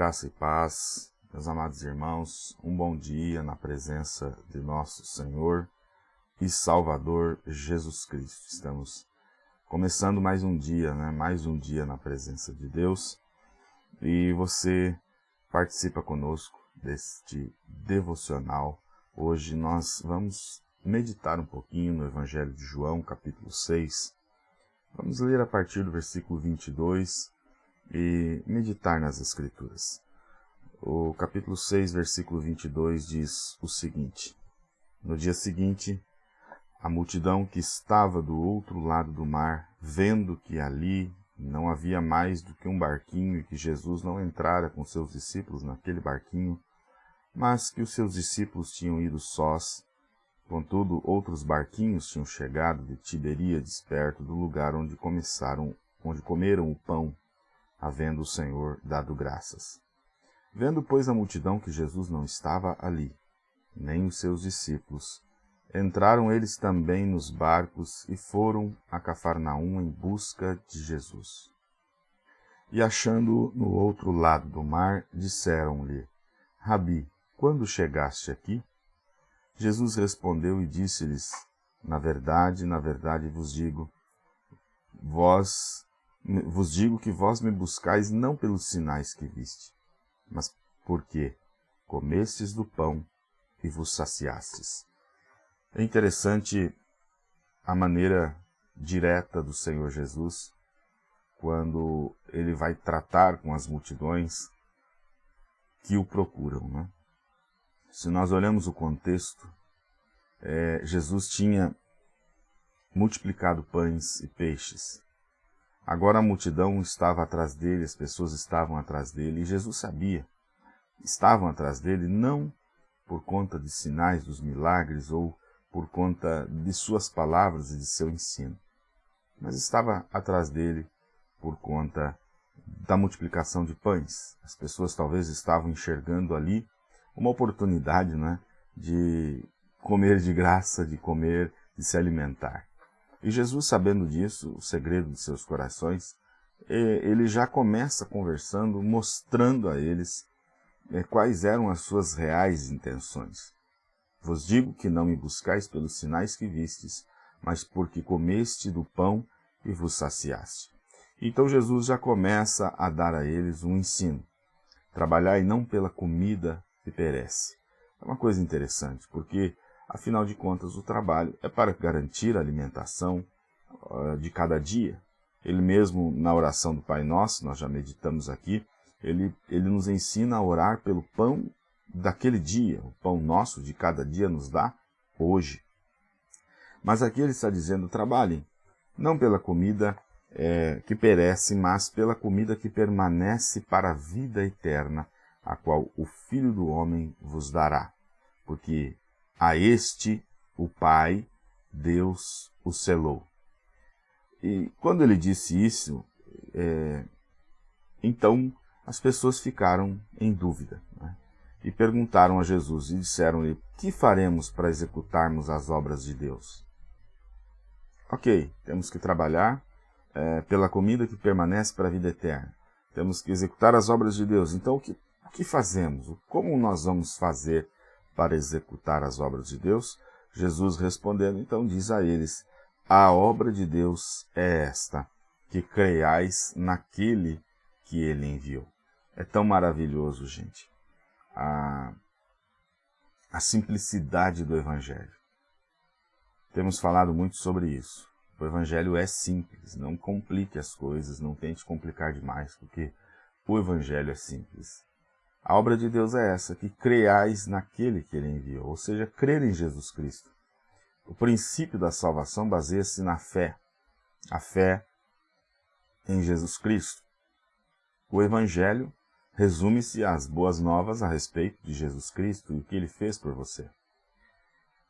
Graça e paz, meus amados irmãos, um bom dia na presença de nosso Senhor e Salvador Jesus Cristo. Estamos começando mais um dia, né? mais um dia na presença de Deus e você participa conosco deste devocional. Hoje nós vamos meditar um pouquinho no Evangelho de João, capítulo 6. Vamos ler a partir do versículo 22 e meditar nas Escrituras. O capítulo 6, versículo 22 diz o seguinte: No dia seguinte, a multidão que estava do outro lado do mar, vendo que ali não havia mais do que um barquinho e que Jesus não entrara com seus discípulos naquele barquinho, mas que os seus discípulos tinham ido sós, contudo outros barquinhos tinham chegado de Tiberíades perto do lugar onde começaram, onde comeram o pão havendo o Senhor dado graças. Vendo, pois, a multidão que Jesus não estava ali, nem os seus discípulos, entraram eles também nos barcos e foram a Cafarnaum em busca de Jesus. E achando-o no outro lado do mar, disseram-lhe, Rabi, quando chegaste aqui? Jesus respondeu e disse-lhes, Na verdade, na verdade vos digo, vós vos digo que vós me buscais não pelos sinais que viste, mas porque comestes do pão e vos saciastes. É interessante a maneira direta do Senhor Jesus quando ele vai tratar com as multidões que o procuram. Né? Se nós olhamos o contexto, é, Jesus tinha multiplicado pães e peixes. Agora a multidão estava atrás dele, as pessoas estavam atrás dele, e Jesus sabia. Estavam atrás dele não por conta de sinais dos milagres ou por conta de suas palavras e de seu ensino, mas estava atrás dele por conta da multiplicação de pães. As pessoas talvez estavam enxergando ali uma oportunidade né, de comer de graça, de comer, de se alimentar. E Jesus, sabendo disso, o segredo de seus corações, ele já começa conversando, mostrando a eles é, quais eram as suas reais intenções. Vos digo que não me buscais pelos sinais que vistes, mas porque comeste do pão e vos saciaste. Então Jesus já começa a dar a eles um ensino. Trabalhai não pela comida que perece. É uma coisa interessante, porque Afinal de contas, o trabalho é para garantir a alimentação uh, de cada dia. Ele mesmo, na oração do Pai Nosso, nós já meditamos aqui, ele, ele nos ensina a orar pelo pão daquele dia. O pão nosso de cada dia nos dá hoje. Mas aqui ele está dizendo, trabalhem, não pela comida é, que perece, mas pela comida que permanece para a vida eterna, a qual o Filho do Homem vos dará. Porque a este o Pai, Deus o selou. E quando ele disse isso, é, então as pessoas ficaram em dúvida né? e perguntaram a Jesus e disseram-lhe: Que faremos para executarmos as obras de Deus? Ok, temos que trabalhar é, pela comida que permanece para a vida eterna. Temos que executar as obras de Deus. Então, o que, o que fazemos? Como nós vamos fazer para executar as obras de Deus? Jesus respondendo, então diz a eles, a obra de Deus é esta, que creiais naquele que ele enviou. É tão maravilhoso, gente, a, a simplicidade do Evangelho. Temos falado muito sobre isso. O Evangelho é simples, não complique as coisas, não tente complicar demais, porque o Evangelho é simples. A obra de Deus é essa, que creais naquele que ele enviou, ou seja, crer em Jesus Cristo. O princípio da salvação baseia-se na fé, a fé em Jesus Cristo. O Evangelho resume-se às boas novas a respeito de Jesus Cristo e o que ele fez por você.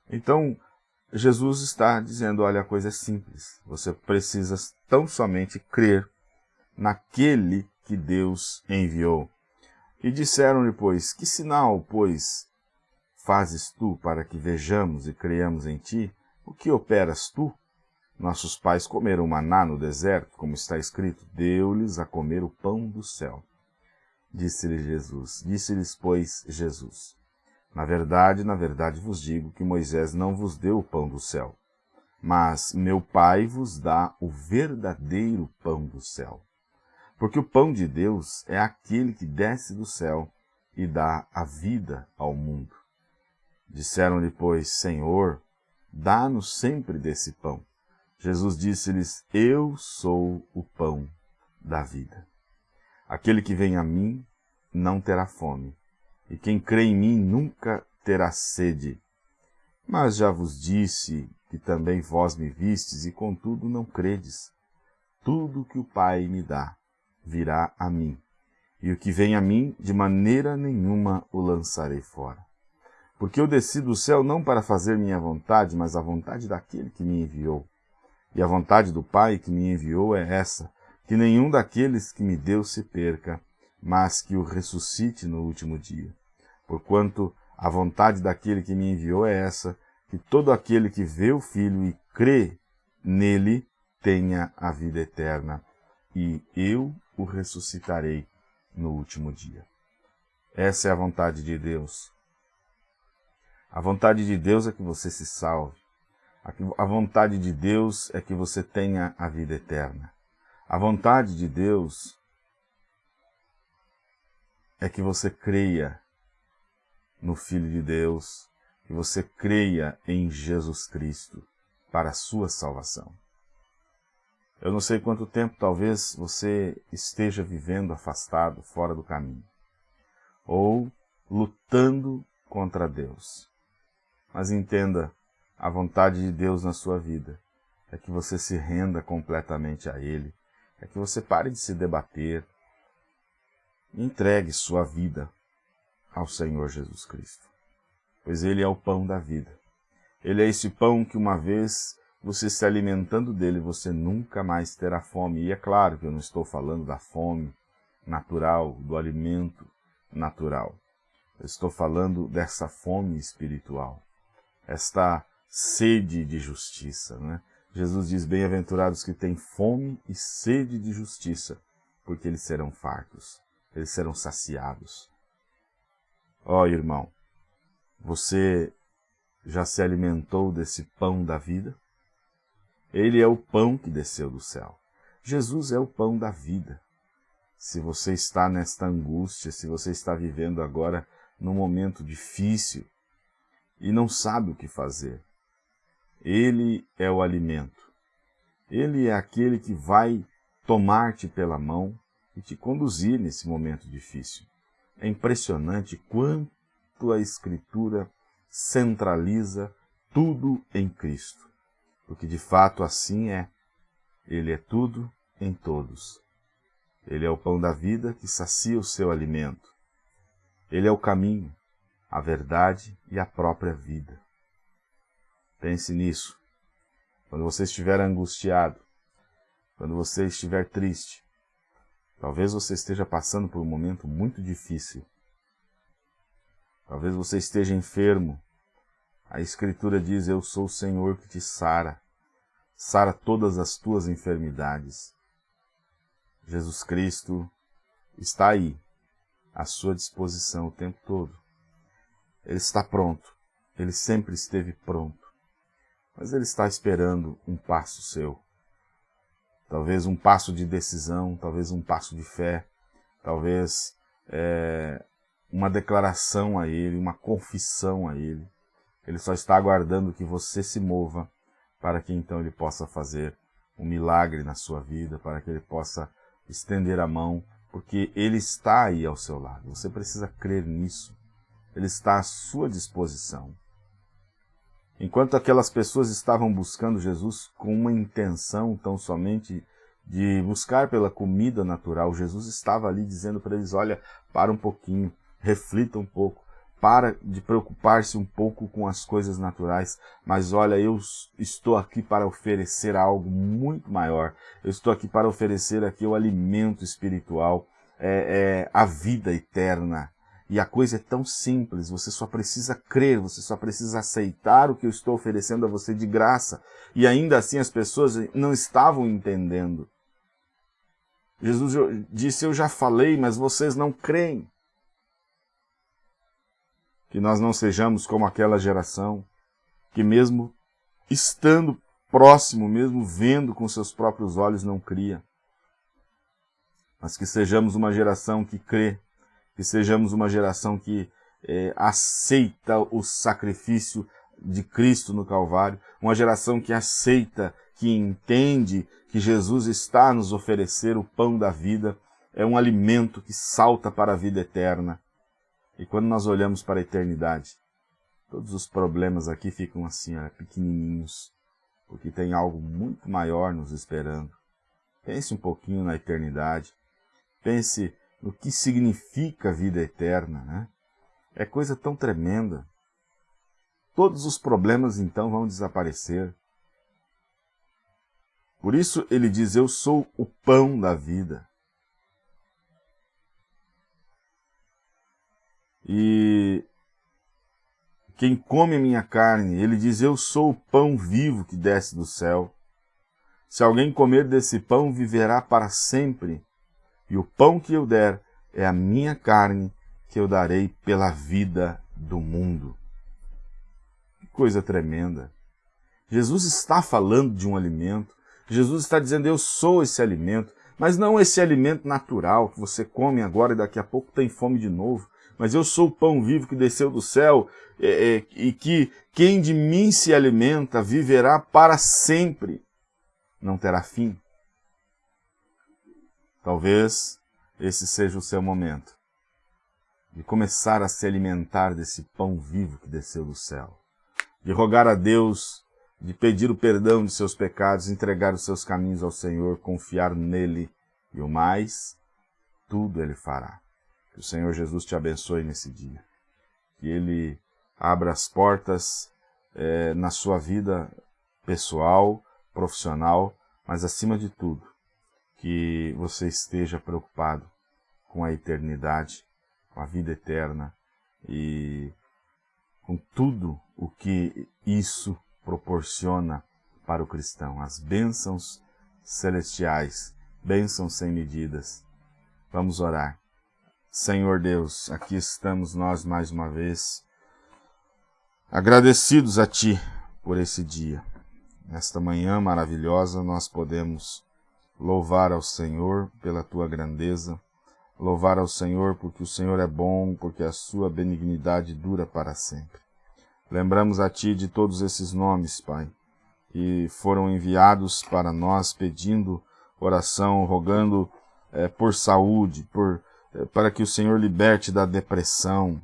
Então, Jesus está dizendo, olha, a coisa é simples. Você precisa tão somente crer naquele que Deus enviou. E disseram-lhe, pois, que sinal, pois, fazes tu para que vejamos e creiamos em ti? O que operas tu? Nossos pais comeram maná no deserto, como está escrito, deu-lhes a comer o pão do céu. Disse-lhe Jesus. Disse-lhes, pois, Jesus. Na verdade, na verdade vos digo que Moisés não vos deu o pão do céu, mas meu Pai vos dá o verdadeiro pão do céu. Porque o pão de Deus é aquele que desce do céu e dá a vida ao mundo. Disseram-lhe, pois, Senhor, dá-nos sempre desse pão. Jesus disse-lhes, Eu sou o pão da vida. Aquele que vem a mim não terá fome, e quem crê em mim nunca terá sede. Mas já vos disse que também vós me vistes, e contudo não credes. Tudo que o Pai me dá virá a mim, e o que vem a mim, de maneira nenhuma o lançarei fora. Porque eu desci do céu não para fazer minha vontade, mas a vontade daquele que me enviou. E a vontade do Pai que me enviou é essa, que nenhum daqueles que me deu se perca, mas que o ressuscite no último dia. Porquanto a vontade daquele que me enviou é essa, que todo aquele que vê o Filho e crê nele tenha a vida eterna, e eu o ressuscitarei no último dia. Essa é a vontade de Deus. A vontade de Deus é que você se salve. A vontade de Deus é que você tenha a vida eterna. A vontade de Deus é que você creia no Filho de Deus, que você creia em Jesus Cristo para a sua salvação. Eu não sei quanto tempo talvez você esteja vivendo afastado, fora do caminho, ou lutando contra Deus. Mas entenda, a vontade de Deus na sua vida é que você se renda completamente a Ele, é que você pare de se debater, entregue sua vida ao Senhor Jesus Cristo, pois Ele é o pão da vida. Ele é esse pão que uma vez você se alimentando dele, você nunca mais terá fome. E é claro que eu não estou falando da fome natural, do alimento natural. Eu estou falando dessa fome espiritual, esta sede de justiça. Né? Jesus diz, bem-aventurados que têm fome e sede de justiça, porque eles serão fartos, eles serão saciados. Ó oh, irmão, você já se alimentou desse pão da vida? Ele é o pão que desceu do céu. Jesus é o pão da vida. Se você está nesta angústia, se você está vivendo agora num momento difícil e não sabe o que fazer, ele é o alimento. Ele é aquele que vai tomar-te pela mão e te conduzir nesse momento difícil. É impressionante quanto a Escritura centraliza tudo em Cristo, porque de fato assim é. Ele é tudo em todos. Ele é o pão da vida que sacia o seu alimento. Ele é o caminho, a verdade e a própria vida. Pense nisso. Quando você estiver angustiado, quando você estiver triste, talvez você esteja passando por um momento muito difícil. Talvez você esteja enfermo. A Escritura diz, eu sou o Senhor que te sara, sara todas as tuas enfermidades. Jesus Cristo está aí, à sua disposição o tempo todo. Ele está pronto, ele sempre esteve pronto mas ele está esperando um passo seu. Talvez um passo de decisão, talvez um passo de fé, talvez é, uma declaração a ele, uma confissão a ele. Ele só está aguardando que você se mova para que então ele possa fazer um milagre na sua vida, para que ele possa estender a mão, porque ele está aí ao seu lado. Você precisa crer nisso. Ele está à sua disposição. Enquanto aquelas pessoas estavam buscando Jesus com uma intenção tão somente de buscar pela comida natural, Jesus estava ali dizendo para eles, olha, para um pouquinho, reflita um pouco, para de preocupar-se um pouco com as coisas naturais, mas olha, eu estou aqui para oferecer algo muito maior, eu estou aqui para oferecer aqui o alimento espiritual, é, é, a vida eterna, e a coisa é tão simples, você só precisa crer, você só precisa aceitar o que eu estou oferecendo a você de graça. E ainda assim as pessoas não estavam entendendo. Jesus disse, eu já falei, mas vocês não creem. Que nós não sejamos como aquela geração, que mesmo estando próximo, mesmo vendo com seus próprios olhos, não cria. Mas que sejamos uma geração que crê, que sejamos uma geração que é, aceita o sacrifício de Cristo no Calvário, uma geração que aceita, que entende que Jesus está a nos oferecer o pão da vida, é um alimento que salta para a vida eterna. E quando nós olhamos para a eternidade, todos os problemas aqui ficam assim, ó, pequenininhos, porque tem algo muito maior nos esperando. Pense um pouquinho na eternidade, pense no que significa a vida eterna, né? É coisa tão tremenda. Todos os problemas então vão desaparecer. Por isso ele diz, eu sou o pão da vida. E quem come minha carne, ele diz, eu sou o pão vivo que desce do céu. Se alguém comer desse pão, viverá para sempre. E o pão que eu der é a minha carne, que eu darei pela vida do mundo. Que coisa tremenda. Jesus está falando de um alimento, Jesus está dizendo, eu sou esse alimento, mas não esse alimento natural que você come agora e daqui a pouco tem fome de novo. Mas eu sou o pão vivo que desceu do céu é, é, e que quem de mim se alimenta viverá para sempre, não terá fim. Talvez esse seja o seu momento de começar a se alimentar desse pão vivo que desceu do céu, de rogar a Deus de pedir o perdão de seus pecados, entregar os seus caminhos ao Senhor, confiar nele e o mais, tudo ele fará. Que o Senhor Jesus te abençoe nesse dia. Que ele abra as portas é, na sua vida pessoal, profissional, mas acima de tudo, que você esteja preocupado com a eternidade, com a vida eterna e com tudo o que isso proporciona para o cristão, as bênçãos celestiais, bênçãos sem medidas. Vamos orar. Senhor Deus, aqui estamos nós mais uma vez, agradecidos a Ti por esse dia. Nesta manhã maravilhosa nós podemos louvar ao Senhor pela Tua grandeza, louvar ao Senhor porque o Senhor é bom, porque a Sua benignidade dura para sempre. Lembramos a Ti de todos esses nomes, Pai, que foram enviados para nós pedindo oração, rogando é, por saúde, por, para que o Senhor liberte da depressão.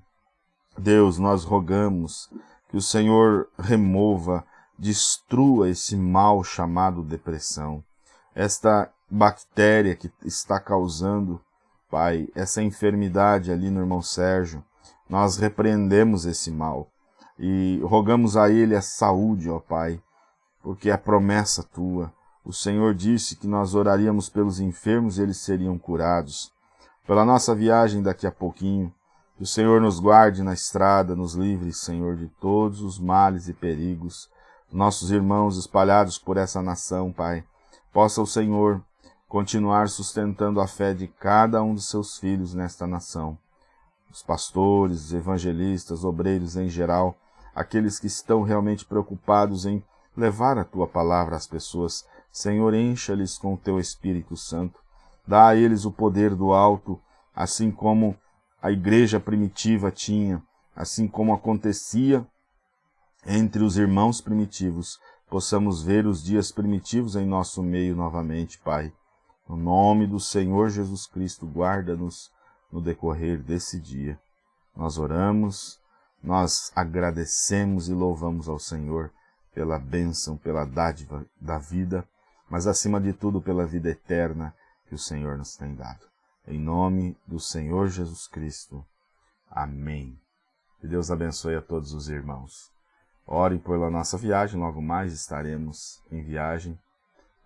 Deus, nós rogamos que o Senhor remova, destrua esse mal chamado depressão. Esta bactéria que está causando, Pai, essa enfermidade ali no irmão Sérgio, nós repreendemos esse mal e rogamos a Ele a saúde, ó Pai, porque é promessa Tua. O Senhor disse que nós oraríamos pelos enfermos e eles seriam curados. Pela nossa viagem daqui a pouquinho, que o Senhor nos guarde na estrada, nos livre, Senhor, de todos os males e perigos. Nossos irmãos espalhados por essa nação, Pai, possa o Senhor continuar sustentando a fé de cada um dos seus filhos nesta nação. Os pastores, evangelistas, obreiros em geral, aqueles que estão realmente preocupados em levar a tua palavra às pessoas. Senhor, encha-lhes com o teu Espírito Santo. Dá a eles o poder do alto, assim como a igreja primitiva tinha, assim como acontecia entre os irmãos primitivos, possamos ver os dias primitivos em nosso meio novamente, Pai. No nome do Senhor Jesus Cristo, guarda-nos no decorrer desse dia. Nós oramos nós agradecemos e louvamos ao Senhor pela bênção, pela dádiva da vida, mas acima de tudo pela vida eterna que o Senhor nos tem dado. Em nome do Senhor Jesus Cristo. Amém. Que Deus abençoe a todos os irmãos. Orem pela nossa viagem, logo mais estaremos em viagem.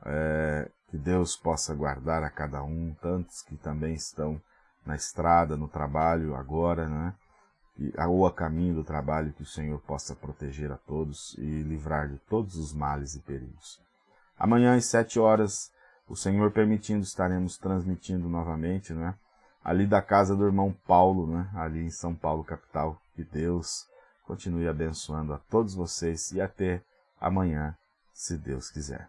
É, que Deus possa guardar a cada um, tantos que também estão na estrada, no trabalho agora, né? ou a caminho do trabalho que o Senhor possa proteger a todos e livrar de todos os males e perigos. Amanhã às sete horas O Senhor permitindo, estaremos transmitindo novamente, né? Ali da casa do irmão Paulo, né? Ali em São Paulo, capital. Que Deus continue abençoando a todos vocês e até amanhã, se Deus quiser.